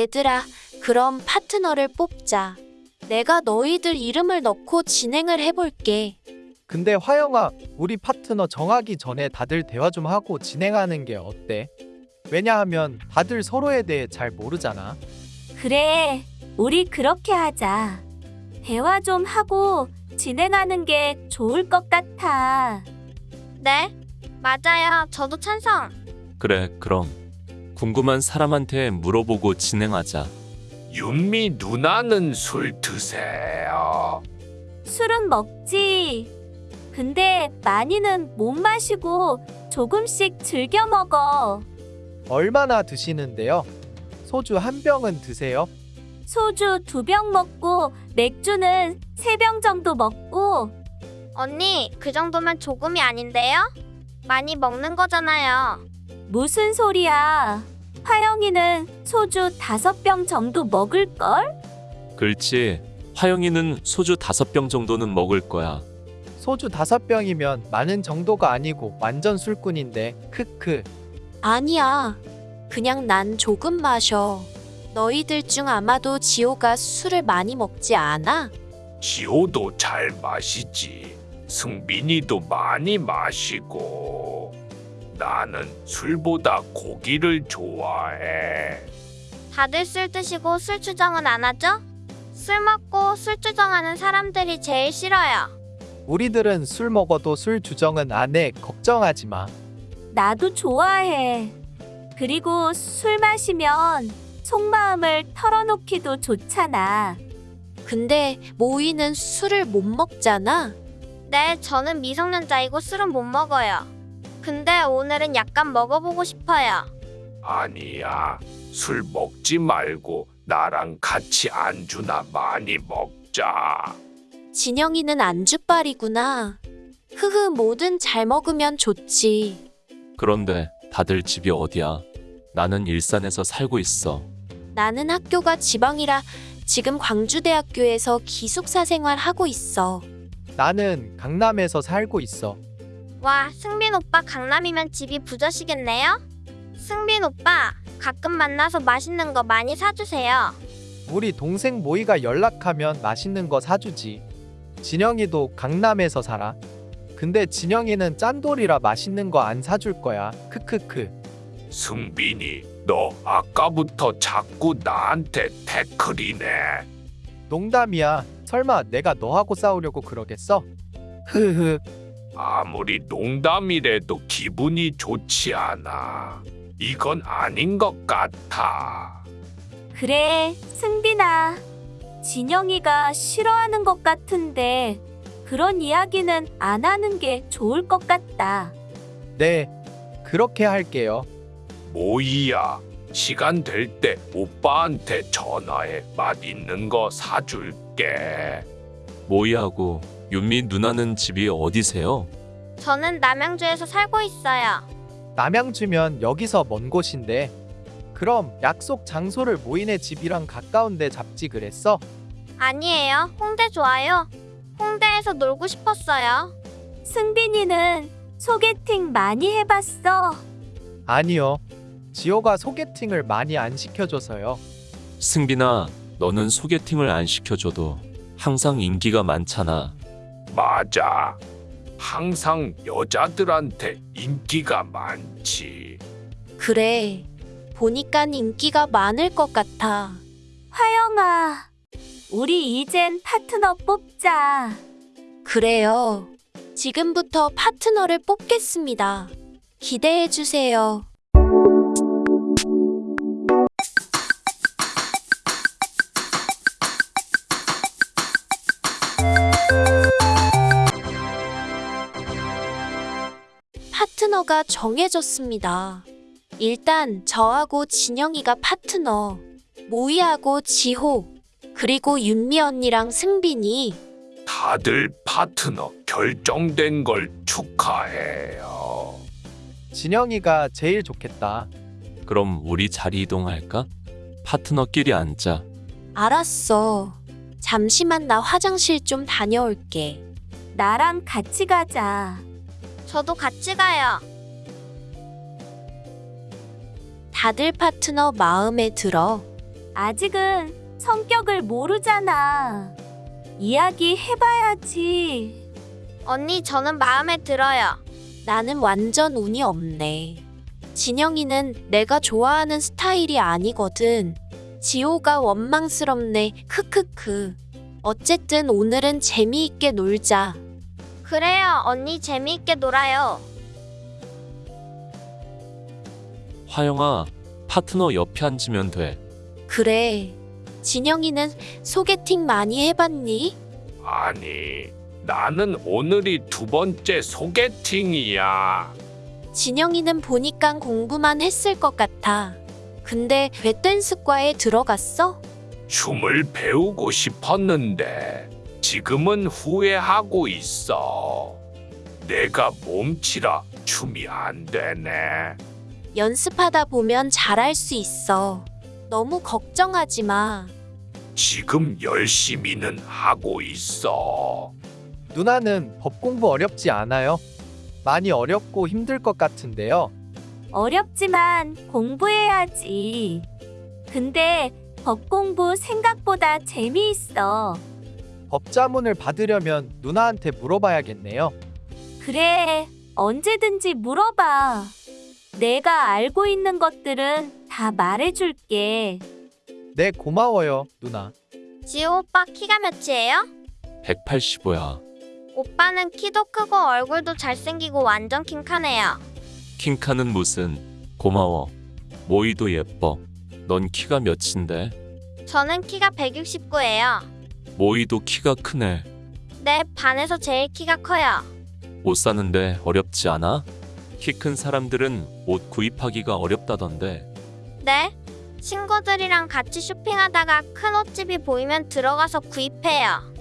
얘들아, 그럼 파트너를 뽑자. 내가 너희들 이름을 넣고 진행을 해볼게. 근데 화영아, 우리 파트너 정하기 전에 다들 대화 좀 하고 진행하는 게 어때? 왜냐하면 다들 서로에 대해 잘 모르잖아. 그래, 우리 그렇게 하자. 대화 좀 하고 진행하는 게 좋을 것 같아. 네, 맞아요. 저도 찬성. 그래, 그럼 궁금한 사람한테 물어보고 진행하자. 윤미 누나는 술 드세요. 술은 먹지. 근데 많이는 못 마시고 조금씩 즐겨 먹어. 얼마나 드시는데요? 소주 한 병은 드세요? 소주 두 병 먹고 맥주는 세 병 정도 먹고 언니, 그 정도면 조금이 아닌데요? 많이 먹는 거잖아요. 무슨 소리야? 화영이는 소주 다섯 병 정도 먹을걸? 그렇지. 화영이는 소주 다섯 병 정도는 먹을 거야. 소주 다섯 병이면 많은 정도가 아니고 완전 술꾼인데 크크. 아니야. 그냥 난 조금 마셔. 너희들 중 아마도 지호가 술을 많이 먹지 않아? 지호도 잘 마시지. 승빈이도 많이 마시고. 나는 술보다 고기를 좋아해. 다들 술 드시고 술 추정은 안 하죠? 술 먹고 술 추정하는 사람들이 제일 싫어요. 우리들은 술 먹어도 술 주정은 안 해. 걱정하지 마. 나도 좋아해. 그리고 술 마시면 속마음을 털어놓기도 좋잖아. 근데 모이는 술을 못 먹잖아. 네, 저는 미성년자이고 술은 못 먹어요. 근데 오늘은 약간 먹어보고 싶어요. 아니야. 술 먹지 말고 나랑 같이 안주나 많이 먹자. 진영이는 안주빨이구나. 흐흐, 뭐든 잘 먹으면 좋지. 그런데 다들 집이 어디야? 나는 일산에서 살고 있어. 나는 학교가 지방이라 지금 광주대학교에서 기숙사 생활하고 있어. 나는 강남에서 살고 있어. 와, 승빈 오빠 강남이면 집이 부자시겠네요? 승빈 오빠, 가끔 만나서 맛있는 거 많이 사주세요. 우리 동생 모이가 연락하면 맛있는 거 사주지. 진영이도 강남에서 살아. 근데 진영이는 짠돌이라 맛있는 거 안 사줄 거야. 크크크. 승빈이, 너 아까부터 자꾸 나한테 태클이네. 농담이야. 설마 내가 너하고 싸우려고 그러겠어? 흐흐. 아무리 농담이라도 기분이 좋지 않아. 이건 아닌 것 같아. 그래, 승빈아. 진영이가 싫어하는 것 같은데 그런 이야기는 안 하는 게 좋을 것 같다. 네. 그렇게 할게요. 모이야, 시간 될 때 오빠한테 전화해 맛있는 거 사줄게. 모이하고 윤미 누나는 집이 어디세요? 저는 남양주에서 살고 있어요. 남양주면 여기서 먼 곳인데. 그럼 약속 장소를 모인의 집이랑 가까운데 잡지 그랬어? 아니에요. 홍대 좋아요. 홍대에서 놀고 싶었어요. 승빈이는 소개팅 많이 해봤어. 아니요. 지호가 소개팅을 많이 안 시켜줘서요. 승빈아, 너는 소개팅을 안 시켜줘도 항상 인기가 많잖아. 맞아. 항상 여자들한테 인기가 많지. 그래. 보니깐 인기가 많을 것 같아. 화영아, 우리 이젠 파트너 뽑자. 그래요. 지금부터 파트너를 뽑겠습니다. 기대해 주세요. 파트너가 정해졌습니다. 일단 저하고 진영이가 파트너, 모이하고 지호, 그리고 윤미 언니랑 승빈이 다들 파트너 결정된 걸 축하해요. 진영이가 제일 좋겠다. 그럼 우리 자리 이동할까? 파트너끼리 앉자. 알았어. 잠시만 나 화장실 좀 다녀올게. 나랑 같이 가자. 저도 같이 가요. 다들 파트너 마음에 들어. 아직은 성격을 모르잖아. 이야기 해봐야지. 언니 저는 마음에 들어요. 나는 완전 운이 없네. 진영이는 내가 좋아하는 스타일이 아니거든. 지호가 원망스럽네. 크크크. 어쨌든 오늘은 재미있게 놀자. 그래요 언니 재미있게 놀아요. 화영아, 파트너 옆에 앉으면 돼. 그래. 진영이는 소개팅 많이 해봤니? 아니, 나는 오늘이 두 번째 소개팅이야. 진영이는 보니까 공부만 했을 것 같아. 근데 왜 댄스과에 들어갔어? 춤을 배우고 싶었는데 지금은 후회하고 있어. 내가 몸치라 춤이 안 되네. 연습하다 보면 잘할 수 있어. 너무 걱정하지 마. 지금 열심히는 하고 있어. 누나는 법 공부 어렵지 않아요? 많이 어렵고 힘들 것 같은데요. 어렵지만 공부해야지. 근데 법 공부 생각보다 재미있어. 법자문을 받으려면 누나한테 물어봐야겠네요. 그래, 언제든지 물어봐. 내가 알고 있는 것들은 다 말해줄게. 네, 고마워요, 누나. 지호 오빠 키가 몇이에요? 185야. 오빠는 키도 크고 얼굴도 잘생기고 완전 킹카네요. 킹카는 무슨? 고마워. 모이도 예뻐. 넌 키가 몇인데? 저는 키가 169예요. 모이도 키가 크네. 네, 반에서 제일 키가 커요. 옷 사는데 어렵지 않아? 키 큰 사람들은 옷 구입하기가 어렵다던데. 네? 친구들이랑 같이 쇼핑하다가 큰 옷집이 보이면 들어가서 구입해요.